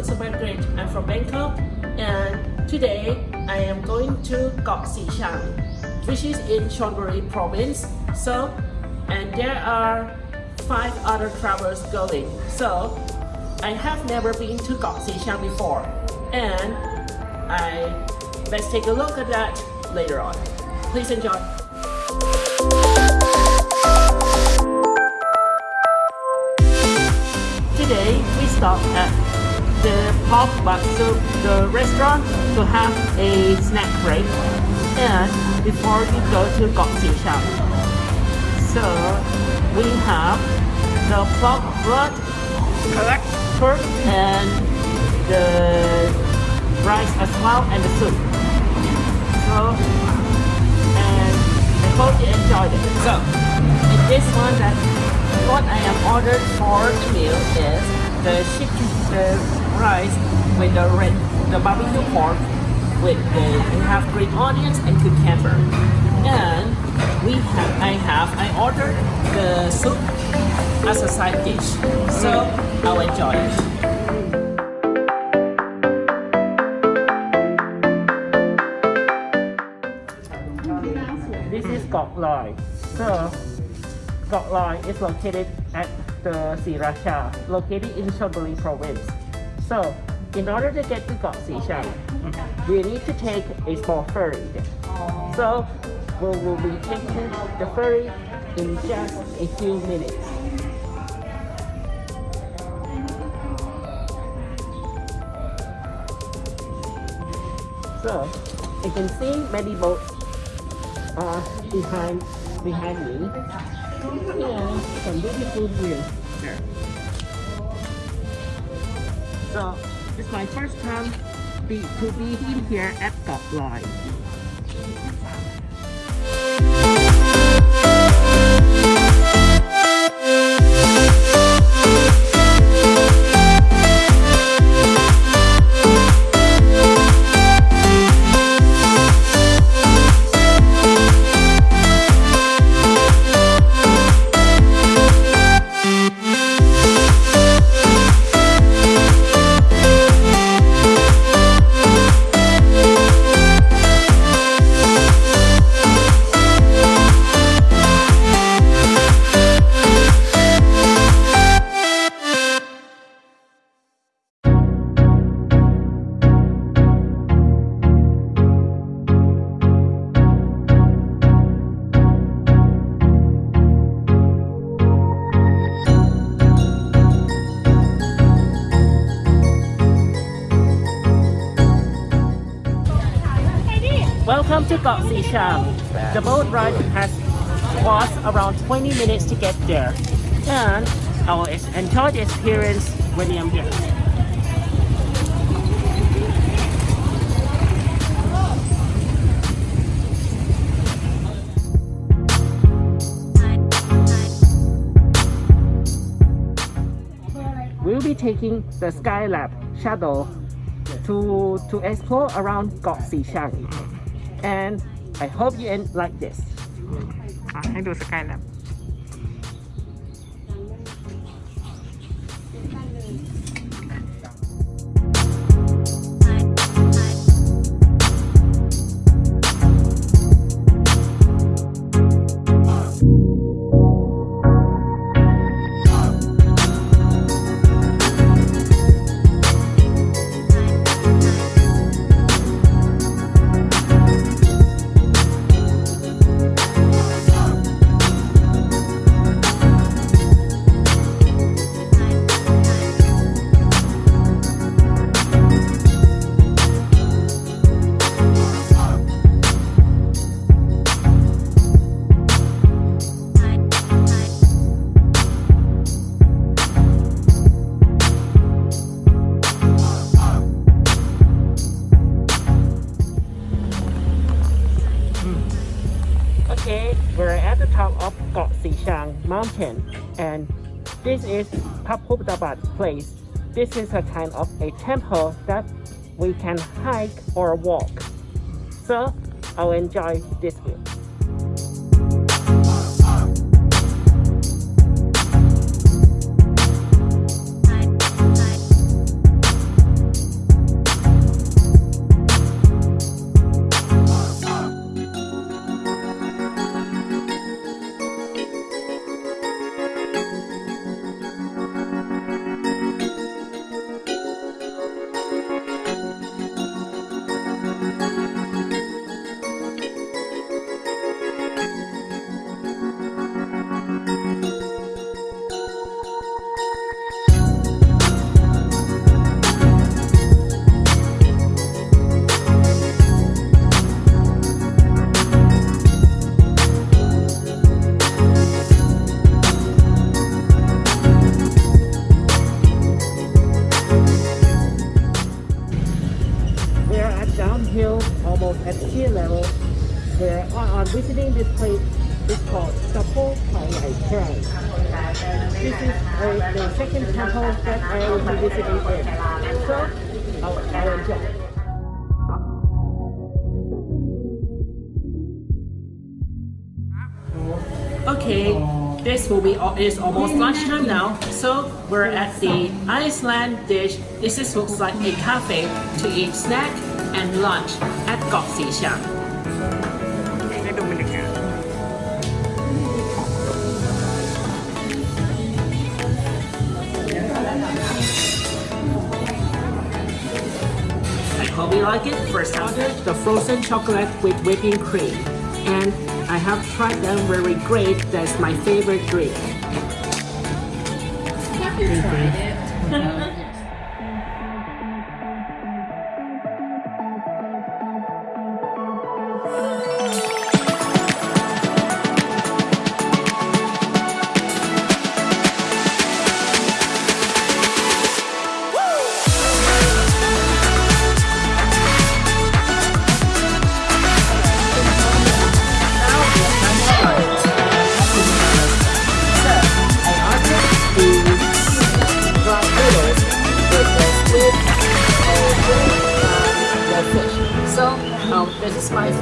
Saman Great. I'm from Bangkok and today I am going to Kok which is in Chonburi province. So, and there are five other travelers going. So, I have never been to Kok before and I let's take a look at that later on. Please enjoy. Today we stop at Pork Bak Soup, the restaurant, to have a snack break and before we go to Kok Sichang. So we have the pork blood, correct, pork and the rice as well and the soup. So and I hope you enjoyed it. So in this one that what I am ordered for the meal is the chicken the rice with the red the barbecue pork with the we have green onions and cucumber. And we have I have I ordered the soup as a side dish. So I'll enjoy it. This is Kok Loi. So Kok Loi is located at the Sriracha, located in Chonburi province. So in order to get to Sichang, we need to take a small ferry. So we will be taking the ferry in just a few minutes. So you can see many boats uh, behind behind me. Yeah, some beautiful views there. So it's my first time be, to be in here at Kok Loi. To Kok Sichang. The boat ride has cost around 20 minutes to get there. And I will enjoy the experience when I'm there. We'll be taking the Skylab shuttle to to explore around Kok Sichang and I hope you end like this. Ah, hang tu sekali lah. This is a kind of a temple that we can hike or walk. So I'll enjoy this view. This will be, it's almost lunchtime now, so we're at the Iceland dish. This is, looks like a cafe to eat snack and lunch at Gossi Shop. I hope you like it. First order the frozen chocolate with whipping cream and I have tried them very great. That's my favorite drink. So,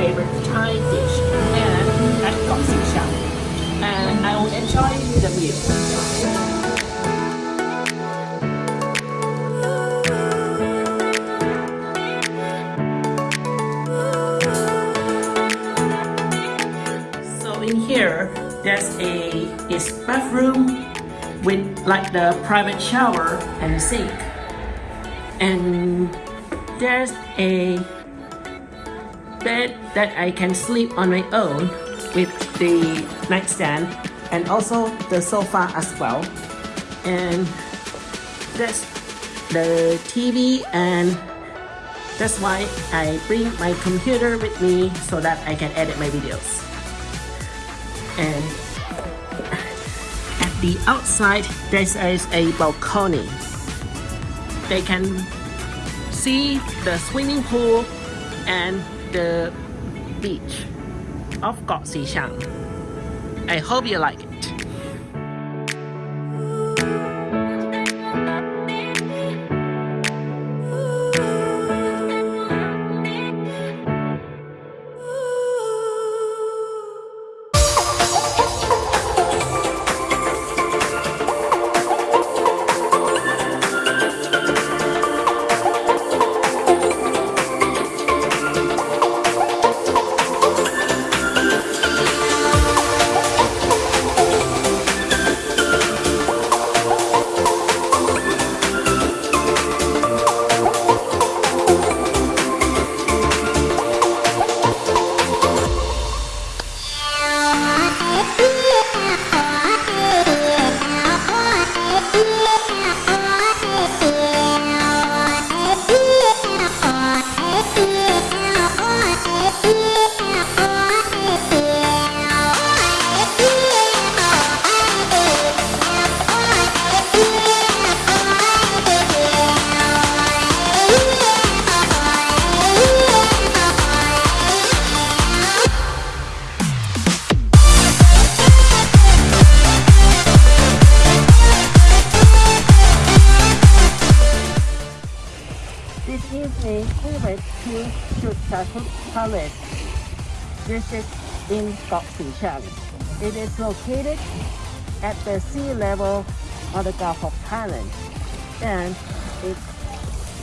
favorite Thai dish, and at Gok Sing and I will enjoy the meal. So in here, there's a is bathroom with like the private shower and sink, and there's a bed that I can sleep on my own with the nightstand and also the sofa as well. And that's the TV and that's why I bring my computer with me so that I can edit my videos. And at the outside, there is a balcony. They can see the swimming pool and the beach of Kok Sichang. I hope you like it. In Kok Sichang. It is located at the sea level on the Gulf of Thailand. And it,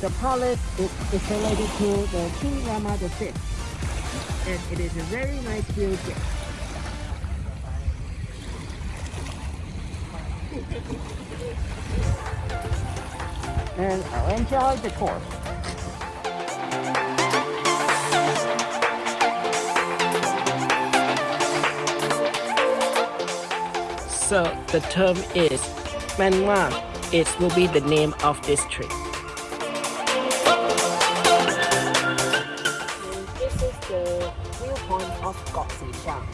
the palace is, is related to the King Rama V. And it is a very nice building. and I'll enjoy the tour. So the term is Manma. It will be the name of this tree. This is the of Sichang.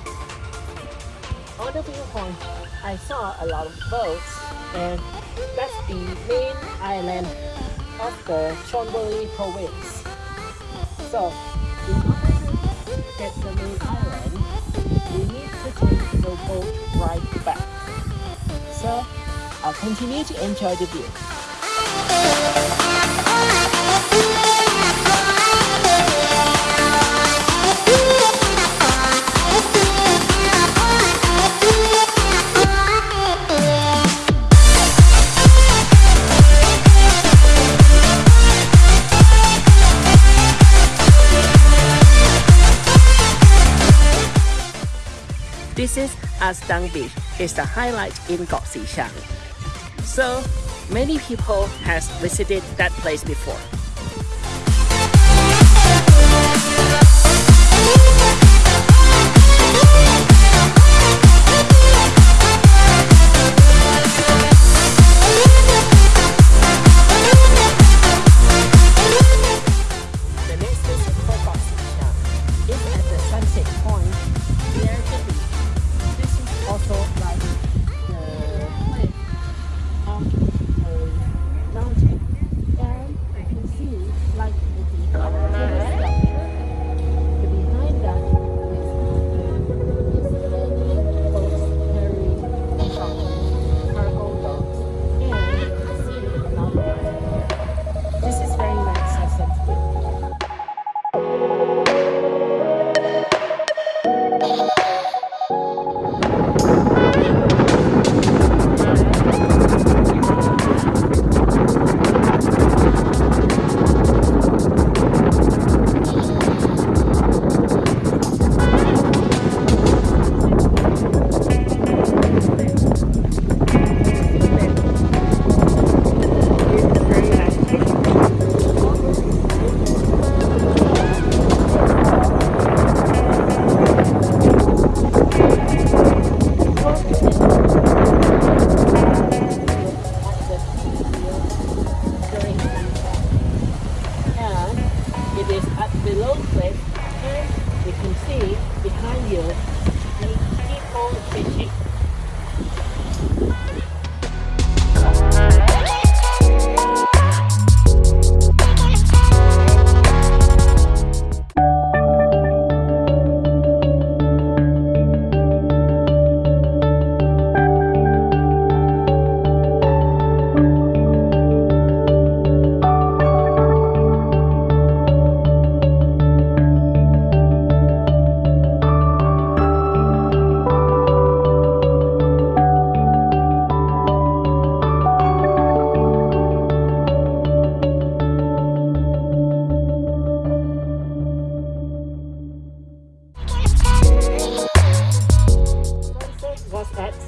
On the viewpoint, I saw a lot of boats and that's the main island of the Chonburi province. So, in order to get the main island, we need to take the boat right back. So, I'll continue to enjoy the view. This is Astang Beach. is the highlight in Sichang. So many people has visited that place before.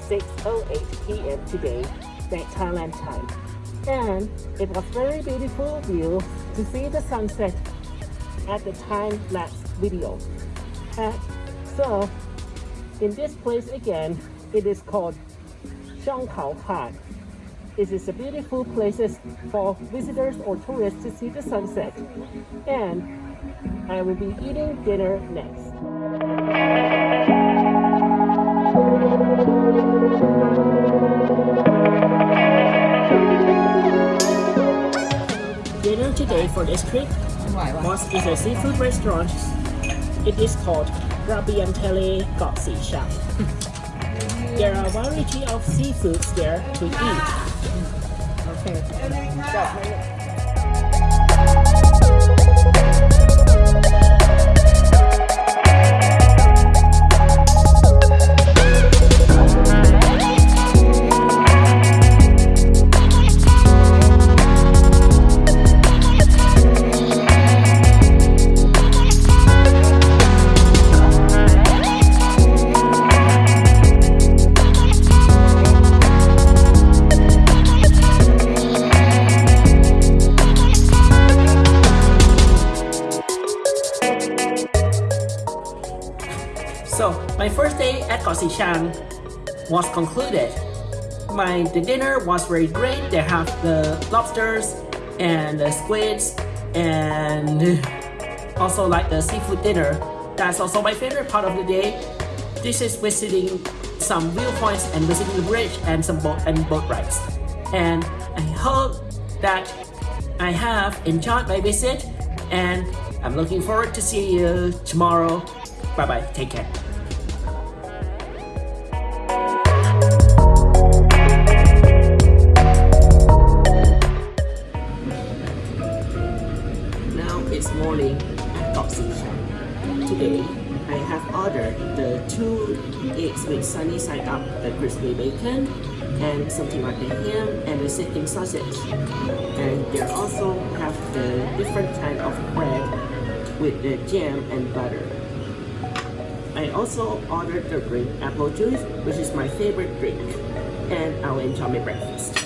6.08 p.m. today, that Thailand time. And it was very beautiful view to see the sunset at the time-lapse video. And so, in this place again, it is called Shang Khao. It is a beautiful places for visitors or tourists to see the sunset. And I will be eating dinner next. Dinner today for this trip was is a seafood restaurant. It is called Rabian Tele Kok Sichang. There are a variety of seafoods there to eat. Okay. Was concluded. My the dinner was very great. They have the lobsters and the squids and also like the seafood dinner. That's also my favorite part of the day. This is visiting some viewpoints and visiting the bridge and some boat and boat rides. And I hope that I have enjoyed my visit and I'm looking forward to see you tomorrow. Bye bye. Take care. Ordered the two eggs with sunny side up, the crispy bacon, and something like the ham and the sitting sausage. And they also have the different kind of bread with the jam and butter. I also ordered the drink apple juice, which is my favorite drink, and I'll enjoy my breakfast.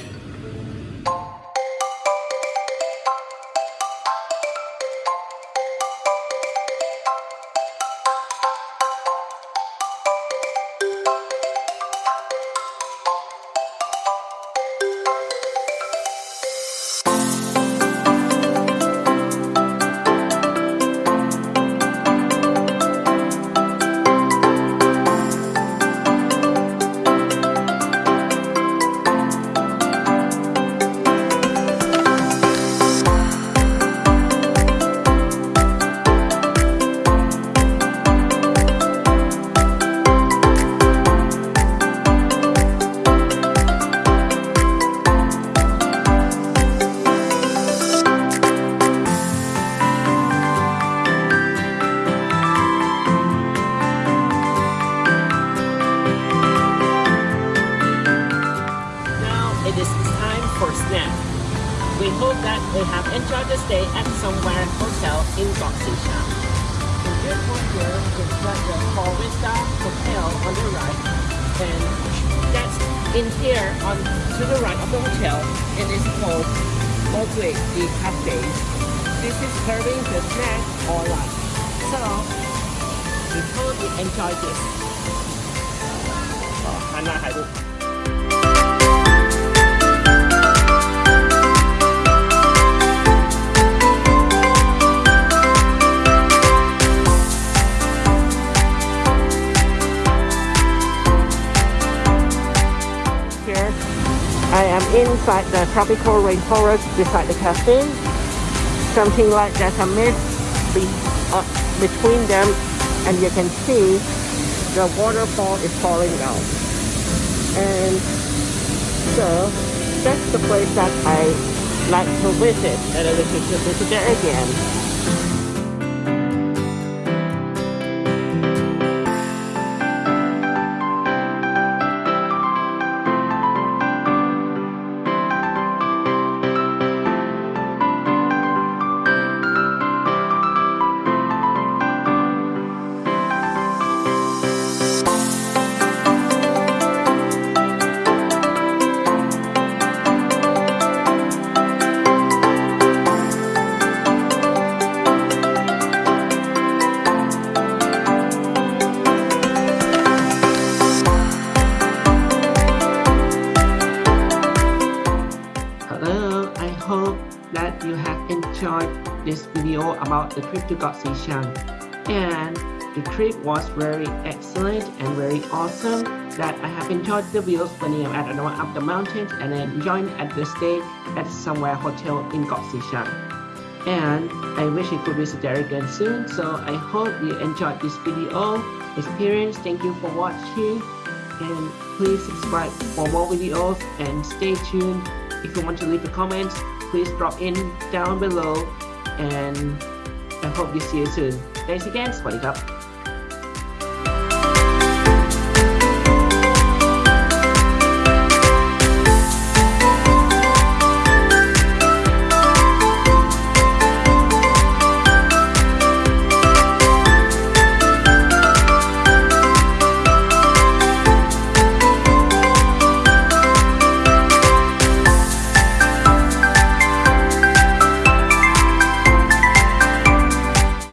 called Moswick the cafe. This is serving the snack or lunch. So, we you enjoy this. happy. I am inside the tropical rainforest beside the cafe. Something like there's a mist be, uh, between them, and you can see the waterfall is falling down. And so that's the place that I like to visit, and I wish to visit there again. About the trip to Kok Sichang. And the trip was very excellent and very awesome that I have enjoyed the views when I am at the up the mountains and I enjoyed at the stay at somewhere hotel in Kok Sichang. And I wish I could visit there again soon. So I hope you enjoyed this video experience. Thank you for watching and please subscribe for more videos and stay tuned if you want to leave a comment please drop in down below and I hope you see you soon. Thanks again, Spotty Cup.